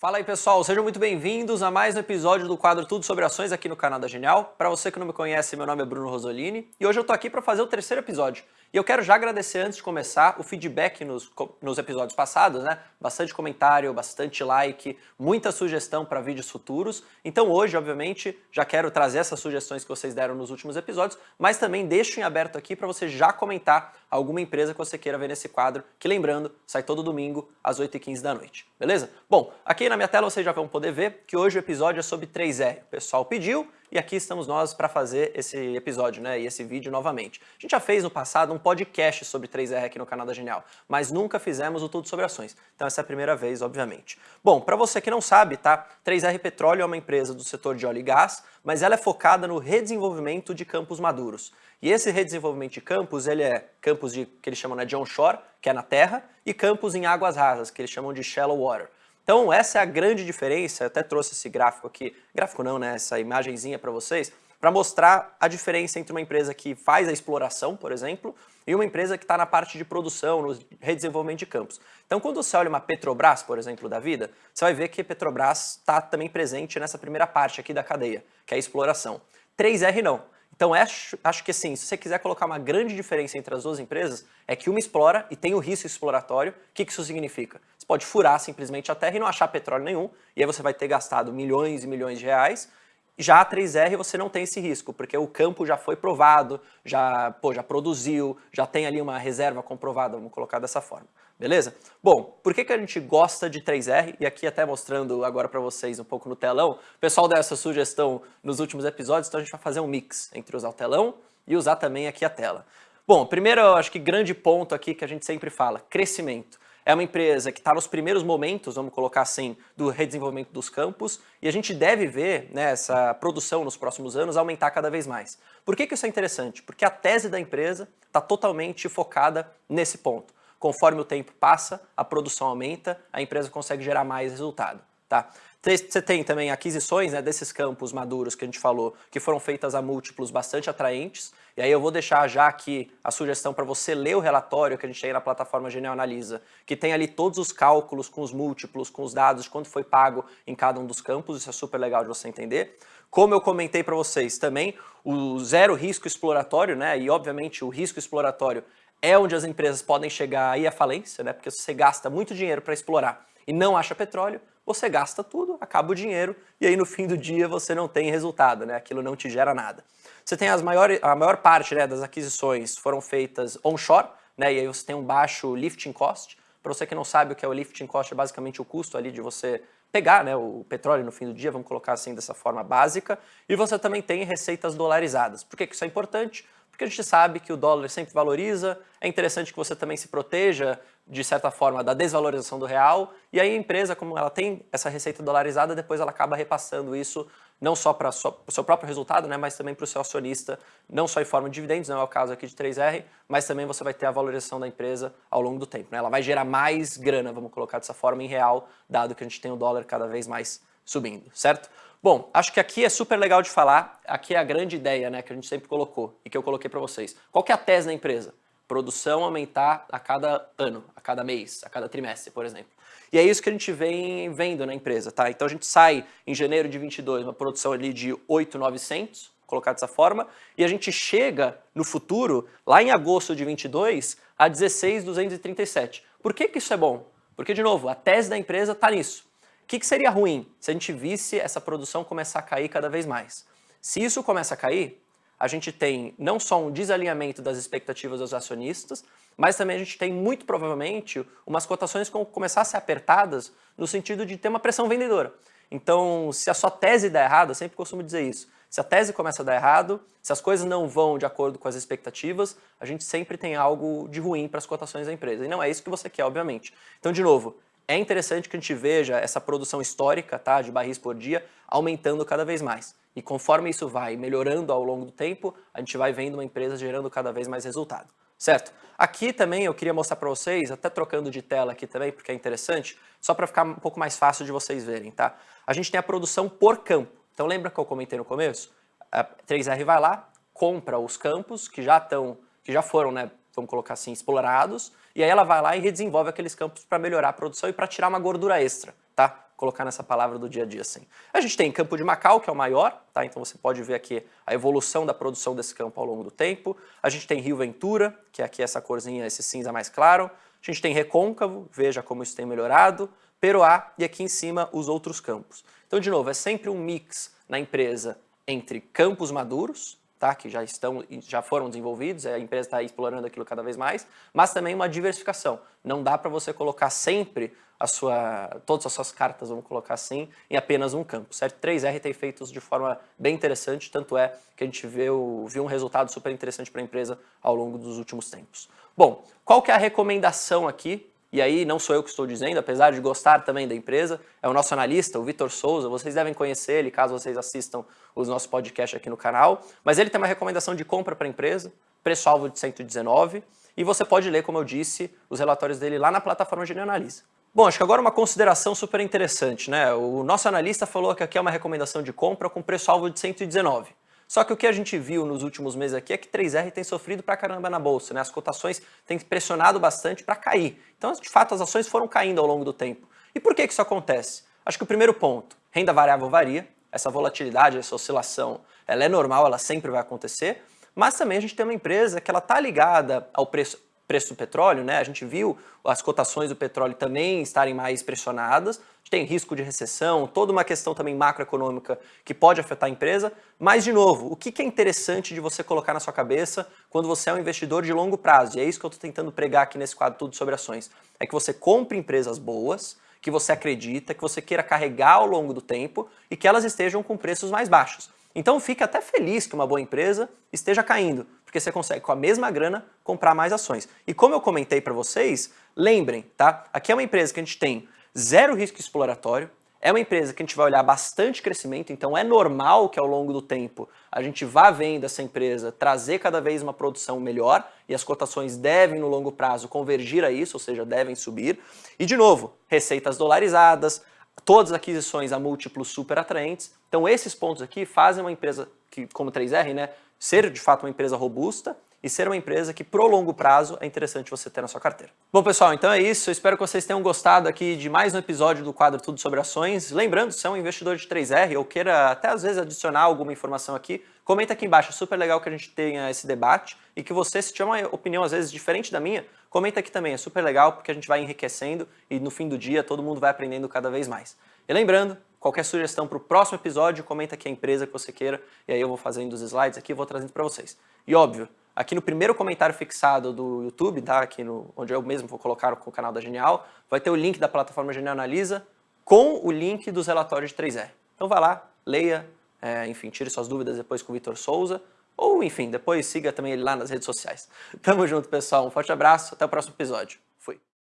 Fala aí pessoal, sejam muito bem-vindos a mais um episódio do quadro Tudo Sobre Ações aqui no canal da Genial. Para você que não me conhece, meu nome é Bruno Rosolini e hoje eu tô aqui para fazer o terceiro episódio. E eu quero já agradecer antes de começar o feedback nos, nos episódios passados, né? Bastante comentário, bastante like, muita sugestão para vídeos futuros. Então hoje, obviamente, já quero trazer essas sugestões que vocês deram nos últimos episódios, mas também deixo em aberto aqui para você já comentar alguma empresa que você queira ver nesse quadro, que lembrando, sai todo domingo às 8h15 da noite, beleza? Bom, aqui na minha tela vocês já vão poder ver que hoje o episódio é sobre 3R. O pessoal pediu, e aqui estamos nós para fazer esse episódio, né, e esse vídeo novamente. A gente já fez no passado um podcast sobre 3R aqui no canal da Genial, mas nunca fizemos o Tudo Sobre Ações. Então essa é a primeira vez, obviamente. Bom, para você que não sabe, tá? 3R Petróleo é uma empresa do setor de óleo e gás, mas ela é focada no redesenvolvimento de campos maduros. E esse redesenvolvimento de campos, ele é campos de, que eles chamam né, de onshore, que é na terra, e campos em águas rasas, que eles chamam de shallow water. Então essa é a grande diferença, eu até trouxe esse gráfico aqui, gráfico não, né, essa imagenzinha para vocês, para mostrar a diferença entre uma empresa que faz a exploração, por exemplo, e uma empresa que está na parte de produção, no redesenvolvimento de campos. Então quando você olha uma Petrobras, por exemplo, da vida, você vai ver que a Petrobras está também presente nessa primeira parte aqui da cadeia, que é a exploração. 3R não. Então acho, acho que assim, se você quiser colocar uma grande diferença entre as duas empresas, é que uma explora e tem o risco exploratório. O que, que isso significa? Você pode furar simplesmente a terra e não achar petróleo nenhum, e aí você vai ter gastado milhões e milhões de reais, já a 3R você não tem esse risco, porque o campo já foi provado, já, pô, já produziu, já tem ali uma reserva comprovada, vamos colocar dessa forma beleza? Bom, por que, que a gente gosta de 3R? E aqui até mostrando agora para vocês um pouco no telão, o pessoal deu essa sugestão nos últimos episódios, então a gente vai fazer um mix entre usar o telão e usar também aqui a tela. Bom, primeiro, eu acho que grande ponto aqui que a gente sempre fala, crescimento. É uma empresa que está nos primeiros momentos, vamos colocar assim, do redesenvolvimento dos campos, e a gente deve ver né, essa produção nos próximos anos aumentar cada vez mais. Por que, que isso é interessante? Porque a tese da empresa está totalmente focada nesse ponto. Conforme o tempo passa, a produção aumenta, a empresa consegue gerar mais resultado. Tá? Você tem também aquisições né, desses campos maduros que a gente falou, que foram feitas a múltiplos bastante atraentes. E aí eu vou deixar já aqui a sugestão para você ler o relatório que a gente tem na plataforma Genial Analisa, que tem ali todos os cálculos com os múltiplos, com os dados de quanto foi pago em cada um dos campos, isso é super legal de você entender. Como eu comentei para vocês também, o zero risco exploratório, né, e obviamente o risco exploratório é onde as empresas podem chegar aí à falência, né? Porque se você gasta muito dinheiro para explorar e não acha petróleo, você gasta tudo, acaba o dinheiro e aí no fim do dia você não tem resultado, né? Aquilo não te gera nada. Você tem as maiores, a maior parte né, das aquisições foram feitas onshore, né? E aí você tem um baixo lifting cost. Para você que não sabe o que é o lifting cost, é basicamente o custo ali de você pegar né, o petróleo no fim do dia, vamos colocar assim dessa forma básica, e você também tem receitas dolarizadas. Por que isso é importante? Porque a gente sabe que o dólar sempre valoriza, é interessante que você também se proteja, de certa forma, da desvalorização do real, e aí a empresa, como ela tem essa receita dolarizada, depois ela acaba repassando isso não só para o seu próprio resultado, né, mas também para o seu acionista, não só em forma de dividendos, não é o caso aqui de 3R, mas também você vai ter a valorização da empresa ao longo do tempo. Né? Ela vai gerar mais grana, vamos colocar dessa forma, em real, dado que a gente tem o dólar cada vez mais subindo, certo? Bom, acho que aqui é super legal de falar, aqui é a grande ideia né, que a gente sempre colocou e que eu coloquei para vocês. Qual que é a tese da empresa? Produção aumentar a cada ano, a cada mês, a cada trimestre, por exemplo. E é isso que a gente vem vendo na empresa, tá? Então a gente sai em janeiro de 22, uma produção ali de 8,900, colocar dessa forma, e a gente chega no futuro, lá em agosto de 22, a 16,237. Por que que isso é bom? Porque, de novo, a tese da empresa está nisso que, que seria ruim se a gente visse essa produção começar a cair cada vez mais? Se isso começa a cair, a gente tem não só um desalinhamento das expectativas dos acionistas, mas também a gente tem muito provavelmente umas cotações que vão começar a ser apertadas no sentido de ter uma pressão vendedora. Então, se a sua tese der errado, eu sempre costumo dizer isso, se a tese começa a dar errado, se as coisas não vão de acordo com as expectativas, a gente sempre tem algo de ruim para as cotações da empresa. E não é isso que você quer, obviamente. Então, de novo, é interessante que a gente veja essa produção histórica tá, de barris por dia aumentando cada vez mais. E conforme isso vai melhorando ao longo do tempo, a gente vai vendo uma empresa gerando cada vez mais resultado. Certo? Aqui também eu queria mostrar para vocês, até trocando de tela aqui também, porque é interessante, só para ficar um pouco mais fácil de vocês verem, tá? A gente tem a produção por campo. Então lembra que eu comentei no começo? A 3R vai lá, compra os campos que já estão, que já foram, né, vamos colocar assim, explorados, e aí ela vai lá e redesenvolve aqueles campos para melhorar a produção e para tirar uma gordura extra, tá? colocar nessa palavra do dia a dia assim. A gente tem Campo de Macau, que é o maior, tá? Então você pode ver aqui a evolução da produção desse campo ao longo do tempo. A gente tem Rio Ventura, que é aqui essa corzinha, esse cinza mais claro. A gente tem Recôncavo, veja como isso tem melhorado. Peroá e aqui em cima os outros campos. Então, de novo, é sempre um mix na empresa entre campos maduros, tá? que já, estão, já foram desenvolvidos, a empresa está explorando aquilo cada vez mais, mas também uma diversificação. Não dá para você colocar sempre a sua, todas as suas cartas, vamos colocar assim, em apenas um campo, certo? 3R tem feito isso de forma bem interessante, tanto é que a gente viu, viu um resultado super interessante para a empresa ao longo dos últimos tempos. Bom, qual que é a recomendação aqui e aí não sou eu que estou dizendo, apesar de gostar também da empresa, é o nosso analista, o Vitor Souza, vocês devem conhecer ele caso vocês assistam os nossos podcasts aqui no canal, mas ele tem uma recomendação de compra para a empresa, preço-alvo de 119, e você pode ler, como eu disse, os relatórios dele lá na plataforma de Analisa. Bom, acho que agora uma consideração super interessante, né? O nosso analista falou que aqui é uma recomendação de compra com preço-alvo de 119. Só que o que a gente viu nos últimos meses aqui é que 3R tem sofrido pra caramba na bolsa, né? As cotações têm pressionado bastante para cair. Então, de fato, as ações foram caindo ao longo do tempo. E por que, que isso acontece? Acho que o primeiro ponto, renda variável varia, essa volatilidade, essa oscilação, ela é normal, ela sempre vai acontecer, mas também a gente tem uma empresa que ela está ligada ao preço, preço do petróleo, né? A gente viu as cotações do petróleo também estarem mais pressionadas, tem risco de recessão, toda uma questão também macroeconômica que pode afetar a empresa, mas de novo, o que é interessante de você colocar na sua cabeça quando você é um investidor de longo prazo, e é isso que eu estou tentando pregar aqui nesse quadro tudo sobre ações, é que você compre empresas boas, que você acredita, que você queira carregar ao longo do tempo e que elas estejam com preços mais baixos. Então fique até feliz que uma boa empresa esteja caindo, porque você consegue com a mesma grana comprar mais ações. E como eu comentei para vocês, lembrem, tá? Aqui é uma empresa que a gente tem zero risco exploratório, é uma empresa que a gente vai olhar bastante crescimento, então é normal que ao longo do tempo a gente vá vendo essa empresa trazer cada vez uma produção melhor e as cotações devem no longo prazo convergir a isso, ou seja, devem subir. E de novo, receitas dolarizadas, todas as aquisições a múltiplos super atraentes. Então esses pontos aqui fazem uma empresa que, como 3R, né, ser de fato uma empresa robusta e ser uma empresa que pro longo prazo é interessante você ter na sua carteira. Bom pessoal, então é isso, eu espero que vocês tenham gostado aqui de mais um episódio do quadro Tudo Sobre Ações. Lembrando, se é um investidor de 3R ou queira até às vezes adicionar alguma informação aqui, comenta aqui embaixo, é super legal que a gente tenha esse debate e que você, se tiver uma opinião às vezes diferente da minha, comenta aqui também, é super legal porque a gente vai enriquecendo e no fim do dia todo mundo vai aprendendo cada vez mais. E lembrando, qualquer sugestão para o próximo episódio, comenta aqui a empresa que você queira e aí eu vou fazendo os slides aqui e vou trazendo para vocês. E óbvio, Aqui no primeiro comentário fixado do YouTube, tá? Aqui no, onde eu mesmo vou colocar o canal da Genial, vai ter o link da plataforma Genial Analisa com o link dos relatórios de 3R. Então vai lá, leia, é, enfim, tire suas dúvidas depois com o Vitor Souza, ou enfim, depois siga também ele lá nas redes sociais. Tamo junto, pessoal. Um forte abraço, até o próximo episódio.